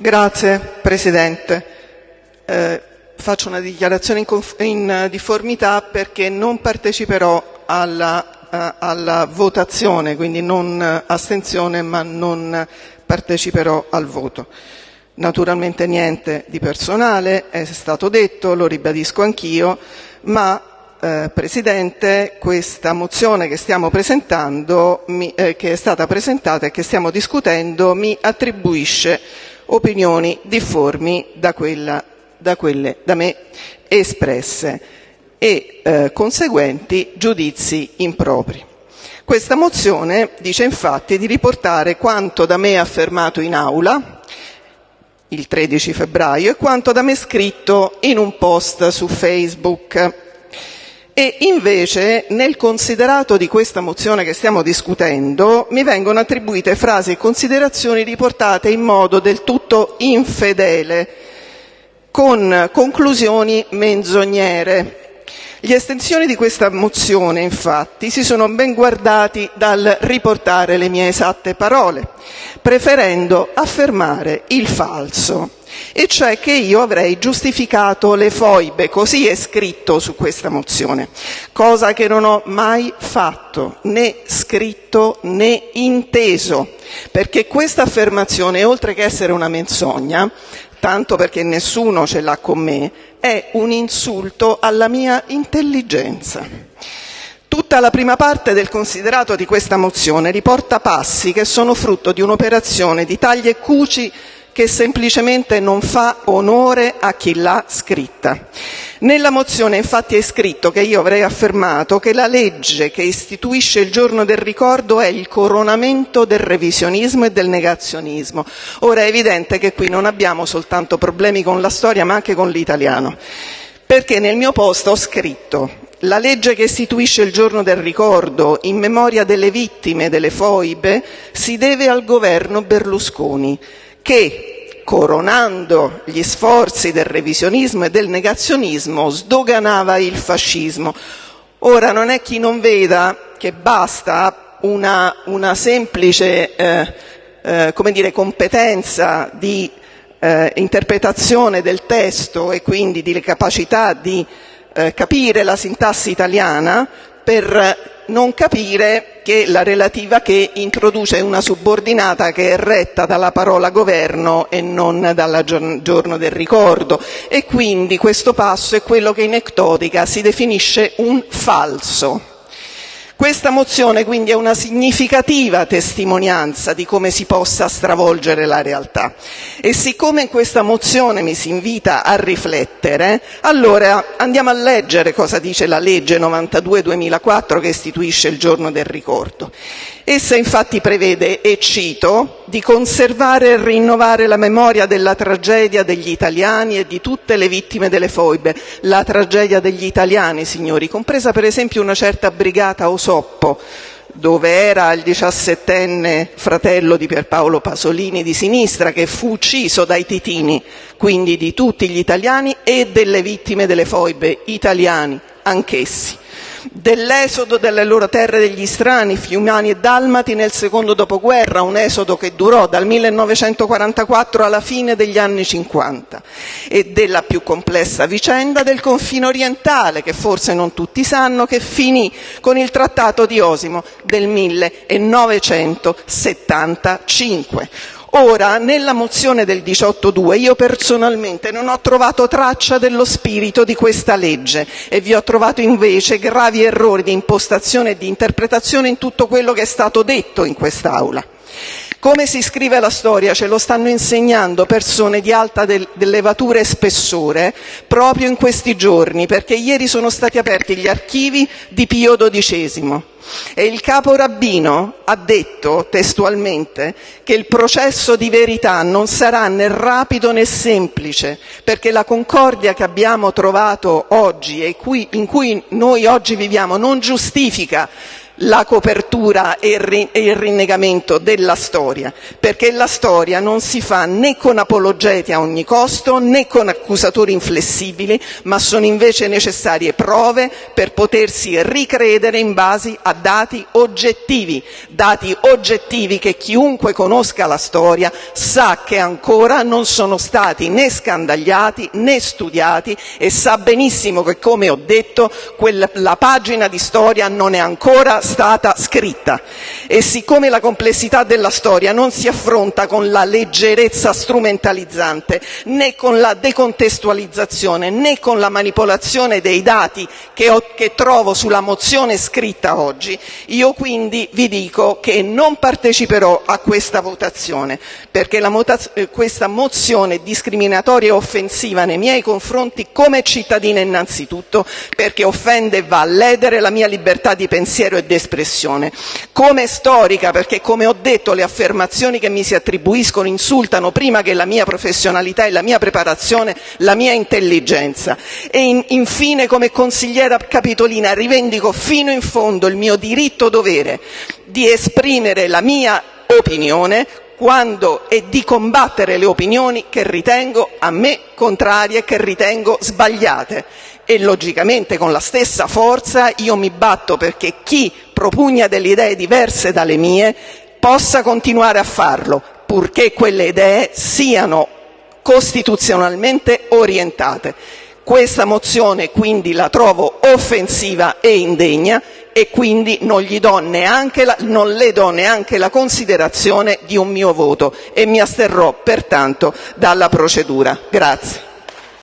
Grazie Presidente. Eh, faccio una dichiarazione in, in, difformità perché non parteciperò alla, uh, alla votazione, quindi non astenzione ma non parteciperò al voto. Naturalmente niente di personale, è stato detto, lo ribadisco anch'io, ma eh, Presidente, questa mozione che stiamo presentando, mi, eh, che è stata presentata e che stiamo discutendo, mi attribuisce opinioni difformi da, quelle da me espresse e eh, conseguenti giudizi impropri. Questa mozione dice infatti di riportare quanto da me affermato in aula il 13 febbraio e quanto da me scritto in un post su Facebook invece nel considerato di questa mozione che stiamo discutendo mi vengono attribuite frasi e considerazioni riportate in modo del tutto infedele, con conclusioni menzognere. Gli estensioni di questa mozione, infatti, si sono ben guardati dal riportare le mie esatte parole, preferendo affermare il falso e cioè che io avrei giustificato le foibe, così è scritto su questa mozione, cosa che non ho mai fatto, né scritto né inteso, perché questa affermazione, oltre che essere una menzogna, tanto perché nessuno ce l'ha con me, è un insulto alla mia intelligenza. Tutta la prima parte del considerato di questa mozione riporta passi che sono frutto di un'operazione di tagli e cuci che semplicemente non fa onore a chi l'ha scritta. Nella mozione infatti è scritto che io avrei affermato che la legge che istituisce il giorno del ricordo è il coronamento del revisionismo e del negazionismo. Ora è evidente che qui non abbiamo soltanto problemi con la storia ma anche con l'italiano, perché nel mio posto ho scritto la legge che istituisce il giorno del ricordo in memoria delle vittime delle foibe si deve al governo Berlusconi che, coronando gli sforzi del revisionismo e del negazionismo, sdoganava il fascismo. Ora non è chi non veda che basta una, una semplice eh, eh, come dire, competenza di eh, interpretazione del testo e quindi di capacità di eh, capire la sintassi italiana per non capire che la relativa che introduce una subordinata che è retta dalla parola governo e non dal giorno del ricordo e quindi questo passo è quello che in ectodica si definisce un falso. Questa mozione quindi è una significativa testimonianza di come si possa stravolgere la realtà e siccome in questa mozione mi si invita a riflettere, allora andiamo a leggere cosa dice la legge 92-2004 che istituisce il giorno del ricordo. Essa infatti prevede, e cito, di conservare e rinnovare la memoria della tragedia degli italiani e di tutte le vittime delle foibe. La tragedia degli italiani, signori, compresa per esempio una certa brigata Osoppo, dove era il diciassettenne fratello di Pierpaolo Pasolini di sinistra che fu ucciso dai titini, quindi di tutti gli italiani e delle vittime delle foibe, italiani anch'essi dell'esodo dalle loro terre degli strani, fiumani e dalmati nel secondo dopoguerra, un esodo che durò dal 1944 alla fine degli anni 50, e della più complessa vicenda del confine orientale, che forse non tutti sanno, che finì con il Trattato di Osimo del 1975. Ora, nella mozione del 18.2 io personalmente non ho trovato traccia dello spirito di questa legge e vi ho trovato invece gravi errori di impostazione e di interpretazione in tutto quello che è stato detto in quest'Aula. Come si scrive la storia? Ce lo stanno insegnando persone di alta levatura e spessore proprio in questi giorni, perché ieri sono stati aperti gli archivi di Pio XII e il capo rabbino ha detto testualmente che il processo di verità non sarà né rapido né semplice, perché la concordia che abbiamo trovato oggi e in cui noi oggi viviamo non giustifica la copertura e il rinnegamento della storia, perché la storia non si fa né con apologeti a ogni costo né con accusatori inflessibili, ma sono invece necessarie prove per potersi ricredere in base a dati oggettivi, dati oggettivi che chiunque conosca la storia sa che ancora non sono stati né scandagliati né studiati e sa benissimo che, come ho detto, la pagina di storia non è ancora scritta. E siccome la complessità della storia non si affronta con la leggerezza strumentalizzante né con la decontestualizzazione né con la manipolazione dei dati che, trovo sulla mozione scritta oggi, io quindi vi dico che non parteciperò a questa votazione perché eh, questa mozione discriminatoria e offensiva nei miei confronti come cittadina innanzitutto perché offende e va a ledere la mia libertà di pensiero e espressione. Come storica, perché come ho detto le affermazioni che mi si attribuiscono insultano prima che la mia professionalità e la mia preparazione, la mia intelligenza. E in, infine come consigliera capitolina rivendico fino in fondo il mio diritto dovere di esprimere la mia opinione quando e di combattere le opinioni che ritengo a me contrarie che ritengo sbagliate e logicamente con la stessa forza io mi batto perché chi propugna delle idee diverse dalle mie possa continuare a farlo, purché quelle idee siano costituzionalmente orientate. Questa mozione quindi la trovo offensiva e indegna e quindi non, la, non, le do neanche la considerazione di un mio voto e mi asterrò pertanto dalla procedura. Grazie.